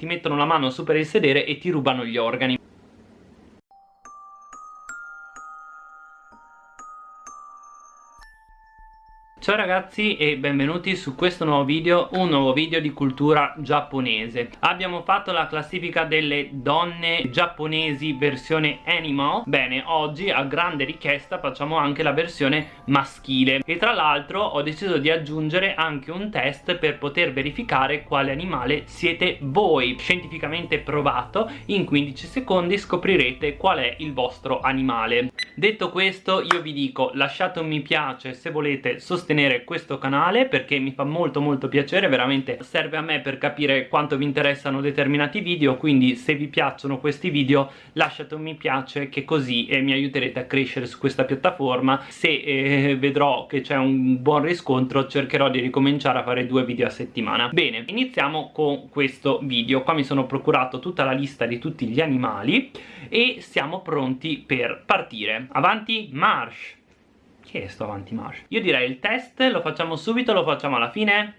ti mettono la mano su per il sedere e ti rubano gli organi Ciao ragazzi e benvenuti su questo nuovo video, un nuovo video di cultura giapponese. Abbiamo fatto la classifica delle donne giapponesi versione animal Bene, oggi a grande richiesta facciamo anche la versione maschile. E tra l'altro ho deciso di aggiungere anche un test per poter verificare quale animale siete voi. Scientificamente provato, in 15 secondi scoprirete qual è il vostro animale. Detto questo io vi dico lasciate un mi piace se volete sostenere sostenere questo canale perché mi fa molto molto piacere veramente serve a me per capire quanto vi interessano determinati video quindi se vi piacciono questi video lasciate un mi piace che così eh, mi aiuterete a crescere su questa piattaforma. Se eh, vedrò che c'è un buon riscontro cercherò di ricominciare a fare due video a settimana. Bene iniziamo con questo video. Qua mi sono procurato tutta la lista di tutti gli animali e siamo pronti per partire. Avanti march che è sto avanti marcia? Io direi il test lo facciamo subito, lo facciamo alla fine.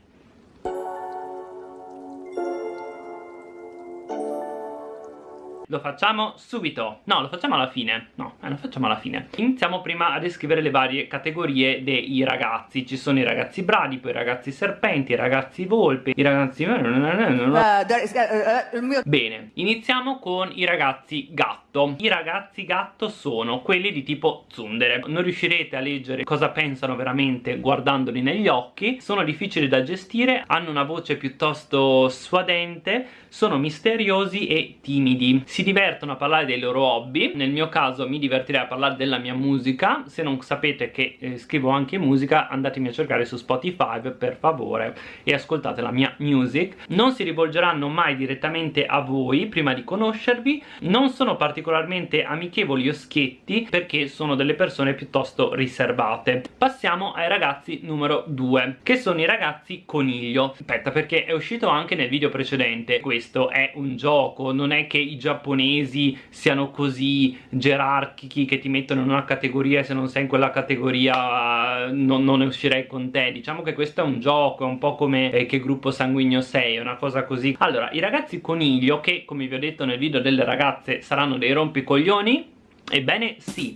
Lo facciamo subito. No lo facciamo alla fine. No eh, lo facciamo alla fine. Iniziamo prima a descrivere le varie categorie dei ragazzi. Ci sono i ragazzi bradipo i ragazzi serpenti i ragazzi volpe i ragazzi bene iniziamo con i ragazzi gatto i ragazzi gatto sono quelli di tipo tsundere. Non riuscirete a leggere cosa pensano veramente guardandoli negli occhi. Sono difficili da gestire hanno una voce piuttosto suadente sono misteriosi e timidi. Si divertono a parlare dei loro hobby. Nel mio caso mi divertirei a parlare della mia musica. Se non sapete che eh, scrivo anche musica andatemi a cercare su Spotify per favore e ascoltate la mia music. Non si rivolgeranno mai direttamente a voi prima di conoscervi. Non sono particolarmente amichevoli o schietti perché sono delle persone piuttosto riservate. Passiamo ai ragazzi numero 2 che sono i ragazzi coniglio. Aspetta perché è uscito anche nel video precedente. Questo è un gioco non è che i giapponesi siano così gerarchici che ti mettono in una categoria e se non sei in quella categoria non, non ne uscirei con te. Diciamo che questo è un gioco è un po' come eh, che gruppo sanguigno sei una cosa così. Allora i ragazzi coniglio che come vi ho detto nel video delle ragazze saranno dei rompicoglioni? Ebbene sì.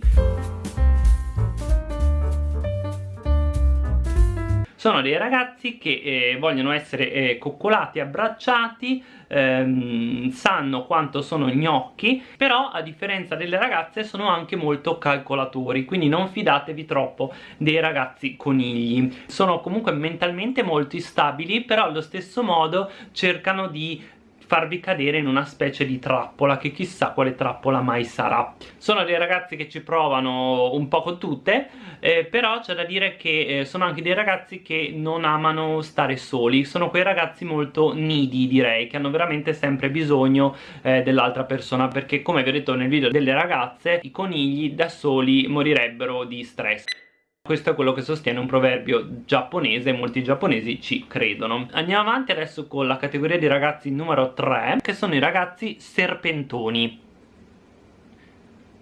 Sono dei ragazzi che eh, vogliono essere eh, coccolati, abbracciati ehm, sanno quanto sono gnocchi però a differenza delle ragazze sono anche molto calcolatori quindi non fidatevi troppo dei ragazzi conigli. Sono comunque mentalmente molto instabili però allo stesso modo cercano di farvi cadere in una specie di trappola che chissà quale trappola mai sarà. Sono dei ragazzi che ci provano un po' con tutte eh, però c'è da dire che eh, sono anche dei ragazzi che non amano stare soli. Sono quei ragazzi molto nidi direi che hanno veramente sempre bisogno eh, dell'altra persona perché come vi ho detto nel video delle ragazze i conigli da soli morirebbero di stress questo è quello che sostiene un proverbio giapponese e molti giapponesi ci credono. Andiamo avanti adesso con la categoria di ragazzi numero 3 che sono i ragazzi serpentoni.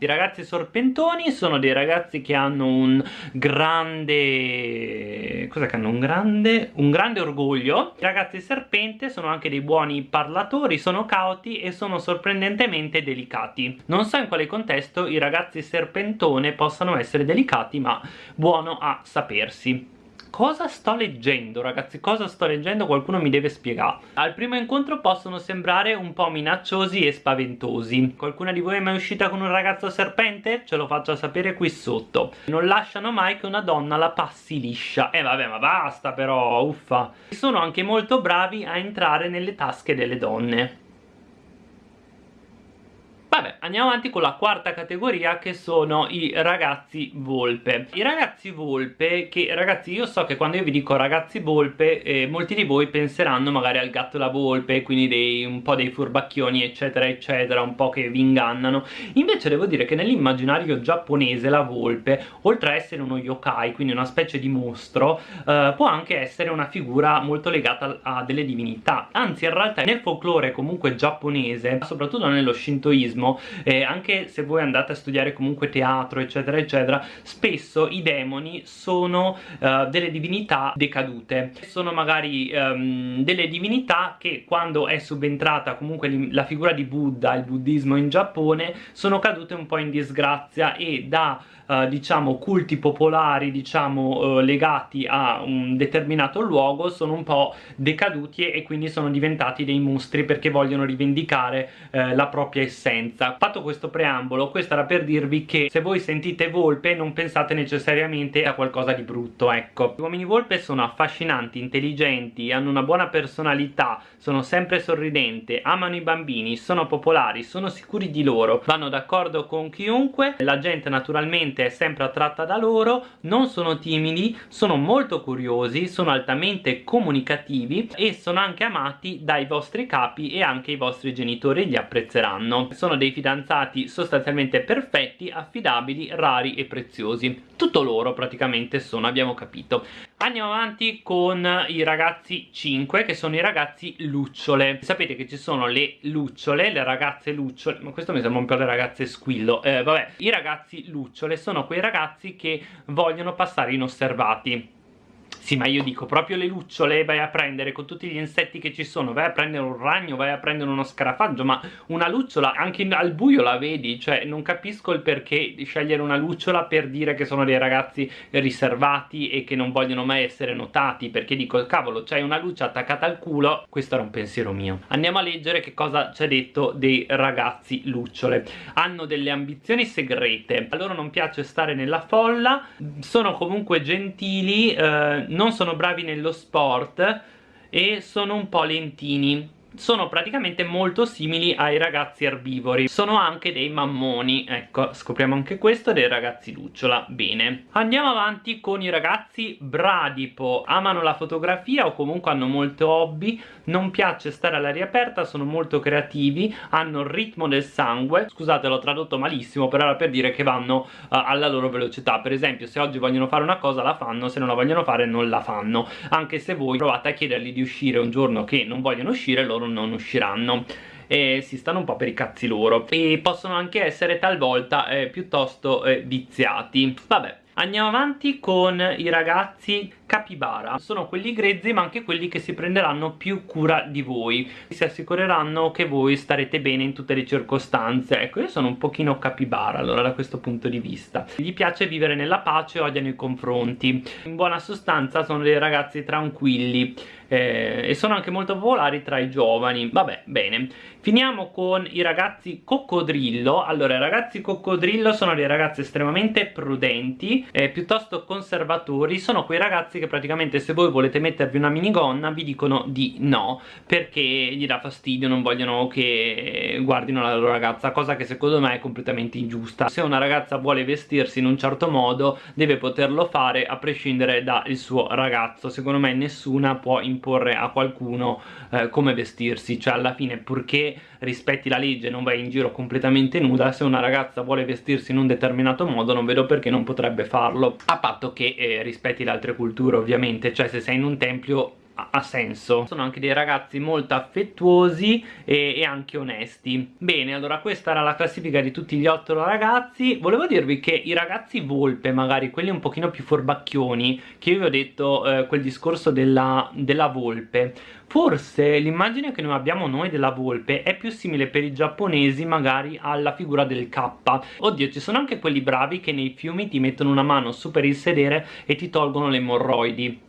I ragazzi sorpentoni sono dei ragazzi che hanno un grande... cosa che hanno? Un grande... un grande orgoglio. I ragazzi serpente sono anche dei buoni parlatori, sono cauti e sono sorprendentemente delicati. Non so in quale contesto i ragazzi serpentone possano essere delicati, ma buono a sapersi cosa sto leggendo ragazzi? Cosa sto leggendo? Qualcuno mi deve spiegare. Al primo incontro possono sembrare un po' minacciosi e spaventosi. Qualcuna di voi è mai uscita con un ragazzo serpente? ce lo faccia sapere qui sotto. Non lasciano mai che una donna la passi liscia. Eh vabbè ma basta però uffa. Sono anche molto bravi a entrare nelle tasche delle donne Vabbè, andiamo avanti con la quarta categoria che sono i ragazzi volpe. I ragazzi volpe, che ragazzi io so che quando io vi dico ragazzi volpe, eh, molti di voi penseranno magari al gatto e la volpe, quindi dei, un po' dei furbacchioni eccetera eccetera, un po' che vi ingannano. Invece devo dire che nell'immaginario giapponese la volpe, oltre a essere uno yokai, quindi una specie di mostro, eh, può anche essere una figura molto legata a delle divinità. Anzi in realtà nel folklore comunque giapponese, soprattutto nello shintoismo, sono eh, anche se voi andate a studiare comunque teatro eccetera eccetera spesso i demoni sono uh, delle divinità decadute. Sono magari um, delle divinità che quando è subentrata comunque la figura di Buddha il buddismo in Giappone sono cadute un po' in disgrazia e da uh, diciamo culti popolari diciamo uh, legati a un determinato luogo sono un po' decaduti e quindi sono diventati dei mostri perché vogliono rivendicare uh, la propria essenza fatto questo preambolo questo era per dirvi che se voi sentite volpe non pensate necessariamente a qualcosa di brutto ecco gli uomini volpe sono affascinanti intelligenti hanno una buona personalità sono sempre sorridenti amano i bambini sono popolari sono sicuri di loro vanno d'accordo con chiunque la gente naturalmente è sempre attratta da loro, non sono timidi, sono molto curiosi, sono altamente comunicativi e sono anche amati dai vostri capi e anche i vostri genitori li apprezzeranno. Sono dei fidanzati sostanzialmente perfetti, affidabili, rari e preziosi. Tutto loro praticamente sono, abbiamo capito. Andiamo avanti con i ragazzi 5 che sono i ragazzi lucciole. Sapete che ci sono le lucciole, le ragazze lucciole, ma questo mi sembra un po' le ragazze squillo. Eh, vabbè, i ragazzi lucciole sono quei ragazzi che vogliono passare inosservati sì, ma io dico, proprio le lucciole vai a prendere con tutti gli insetti che ci sono, vai a prendere un ragno, vai a prendere uno scarafaggio, ma una lucciola anche al buio la vedi, cioè non capisco il perché di scegliere una lucciola per dire che sono dei ragazzi riservati e che non vogliono mai essere notati, perché dico, cavolo, c'hai una luce attaccata al culo, questo era un pensiero mio. Andiamo a leggere che cosa c'è detto dei ragazzi lucciole. Hanno delle ambizioni segrete, a loro non piace stare nella folla, sono comunque gentili, eh, non sono bravi nello sport e sono un po' lentini sono praticamente molto simili ai ragazzi erbivori. Sono anche dei mammoni. Ecco scopriamo anche questo dei ragazzi lucciola. Bene. Andiamo avanti con i ragazzi bradipo. Amano la fotografia o comunque hanno molto hobby. Non piace stare all'aria aperta sono molto creativi hanno il ritmo del sangue. Scusate l'ho tradotto malissimo però era per dire che vanno uh, alla loro velocità. Per esempio se oggi vogliono fare una cosa la fanno se non la vogliono fare non la fanno. Anche se voi provate a chiedergli di uscire un giorno che non vogliono uscire loro loro non usciranno. E si stanno un po' per i cazzi loro. E possono anche essere talvolta eh, piuttosto eh, viziati. Vabbè Andiamo avanti con i ragazzi capibara. Sono quelli grezzi ma anche quelli che si prenderanno più cura di voi. Si assicureranno che voi starete bene in tutte le circostanze. Ecco io sono un pochino capibara allora da questo punto di vista. Gli piace vivere nella pace odiano i confronti. In buona sostanza sono dei ragazzi tranquilli eh, e sono anche molto popolari tra i giovani. Vabbè bene. Finiamo con i ragazzi coccodrillo. Allora i ragazzi coccodrillo sono dei ragazzi estremamente prudenti eh, piuttosto conservatori. Sono quei ragazzi che praticamente se voi volete mettervi una minigonna vi dicono di no perché gli dà fastidio non vogliono che guardino la loro ragazza cosa che secondo me è completamente ingiusta. Se una ragazza vuole vestirsi in un certo modo deve poterlo fare a prescindere dal suo ragazzo. Secondo me nessuna può imporre a qualcuno eh, come vestirsi cioè alla fine purché rispetti la legge non vai in giro completamente nuda se una ragazza vuole vestirsi in un determinato modo non vedo perché non potrebbe farlo a patto che eh, rispetti le altre culture ovviamente. Cioè se sei in un tempio ha senso. Sono anche dei ragazzi molto affettuosi e, e, anche onesti. Bene allora questa era la classifica di tutti gli otto ragazzi. Volevo dirvi che i ragazzi volpe magari quelli un pochino più forbacchioni che io vi ho detto eh, quel discorso della, della volpe. Forse l'immagine che noi abbiamo noi della volpe è più simile per i giapponesi magari alla figura del K. Oddio ci sono anche quelli bravi che nei fiumi ti mettono una mano su per il sedere e ti tolgono le emorroidi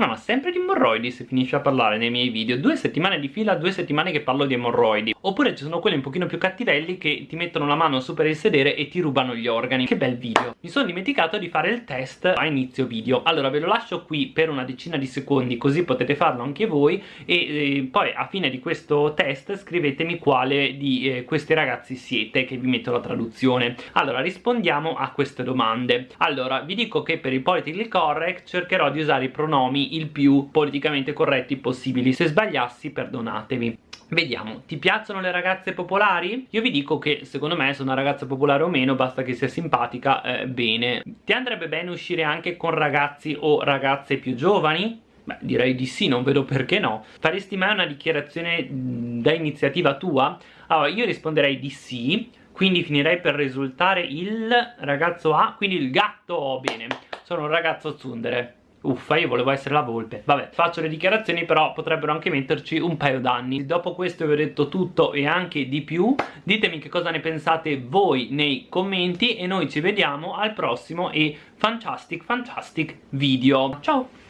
no, ma sempre di emorroidi se finisce a parlare nei miei video. Due settimane di fila, due settimane che parlo di emorroidi. Oppure ci sono quelli un pochino più cattivelli che ti mettono la mano su per il sedere e ti rubano gli organi. Che bel video. Mi sono dimenticato di fare il test a inizio video. Allora ve lo lascio qui per una decina di secondi così potete farlo anche voi. E eh, poi a fine di questo test scrivetemi quale di eh, questi ragazzi siete che vi metto la traduzione. Allora rispondiamo a queste domande. Allora vi dico che per il politically correct cercherò di usare i pronomi il più politicamente corretti possibili se sbagliassi perdonatevi Vediamo, ti piacciono le ragazze popolari? Io vi dico che secondo me se una ragazza popolare o meno basta che sia simpatica, eh, bene Ti andrebbe bene uscire anche con ragazzi o ragazze più giovani? Beh, direi di sì, non vedo perché no. Faresti mai una dichiarazione da iniziativa tua? Allora, io risponderei di sì, quindi finirei per risultare il ragazzo A, quindi il gatto, bene, sono un ragazzo zundere. Uffa, io volevo essere la volpe. Vabbè, faccio le dichiarazioni, però potrebbero anche metterci un paio d'anni. Dopo questo vi ho detto tutto e anche di più. Ditemi che cosa ne pensate voi nei commenti e noi ci vediamo al prossimo e fantastic, fantastic video. Ciao!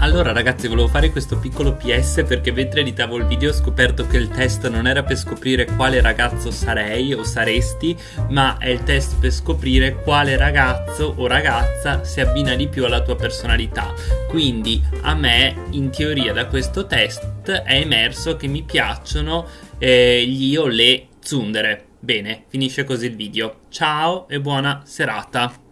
Allora ragazzi volevo fare questo piccolo PS perché mentre editavo il video ho scoperto che il test non era per scoprire quale ragazzo sarei o saresti ma è il test per scoprire quale ragazzo o ragazza si abbina di più alla tua personalità. Quindi a me in teoria da questo test è emerso che mi piacciono eh, gli o le zundere bene finisce così il video. Ciao e buona serata